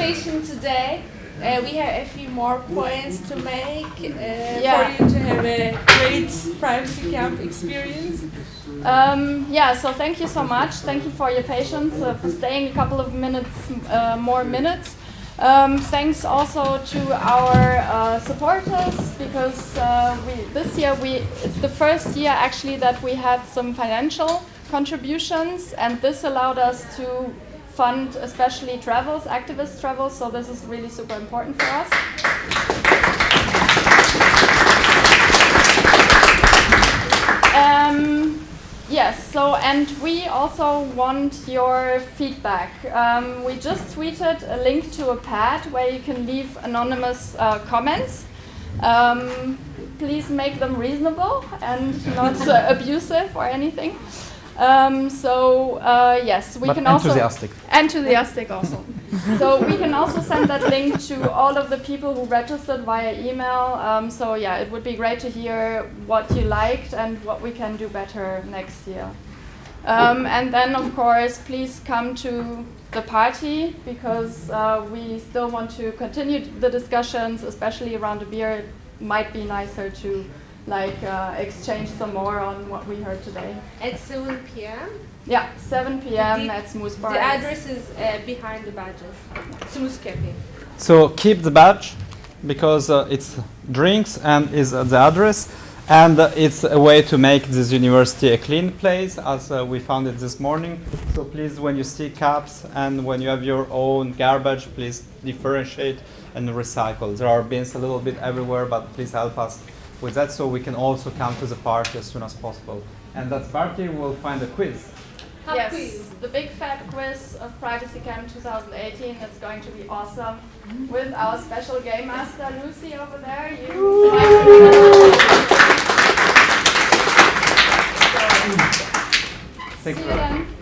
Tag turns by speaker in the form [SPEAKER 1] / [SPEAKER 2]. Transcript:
[SPEAKER 1] presentation today. Uh, we have a few more points to make uh,
[SPEAKER 2] Yeah.
[SPEAKER 1] for you to have a great privacy camp experience.
[SPEAKER 2] Um, yeah, so thank you so much. Thank you for your patience, uh, for staying a couple of minutes, uh, more minutes. Um, thanks also to our uh, supporters because uh, we, this year we it's the first year actually that we had some financial contributions, and this allowed us to fund especially travels, activist travels. So this is really super important for us. Um, yes, so and we also want your feedback. Um, we just tweeted a link to a pad where you can leave anonymous uh, comments. Um, please make them reasonable and not uh, abusive or anything. Um, so uh, yes, we
[SPEAKER 3] But
[SPEAKER 2] can also
[SPEAKER 3] enthusiastic.
[SPEAKER 2] enthusiastic also. so we can also send that link to all of the people who registered via email. Um, so yeah, it would be great to hear what you liked and what we can do better next year. Um, and then of course, please come to the party because uh, we still want to continue the discussions, especially around the beer. It might be nicer to like uh, exchange some more on what we heard today.
[SPEAKER 1] At 7 p.m.
[SPEAKER 2] Yeah, 7 p.m.
[SPEAKER 1] The-
[SPEAKER 2] at Smooth Bar.
[SPEAKER 1] The address is uh, behind the badges. Smooth Cafe.
[SPEAKER 3] So keep the badge because uh, it's drinks and is uh, the address and uh, it's a way to make this university a clean place as uh, we found it this morning. So please when you see caps and when you have your own garbage please differentiate and recycle. There are bins a little bit everywhere but please help us with that so we can also come to the party as soon as possible. And that party we will find a quiz.
[SPEAKER 1] Pub
[SPEAKER 2] yes,
[SPEAKER 1] quiz.
[SPEAKER 2] the big fat quiz of Privacy Camp 2018 It's going to be awesome with our special game master Lucy over there. You Thank you.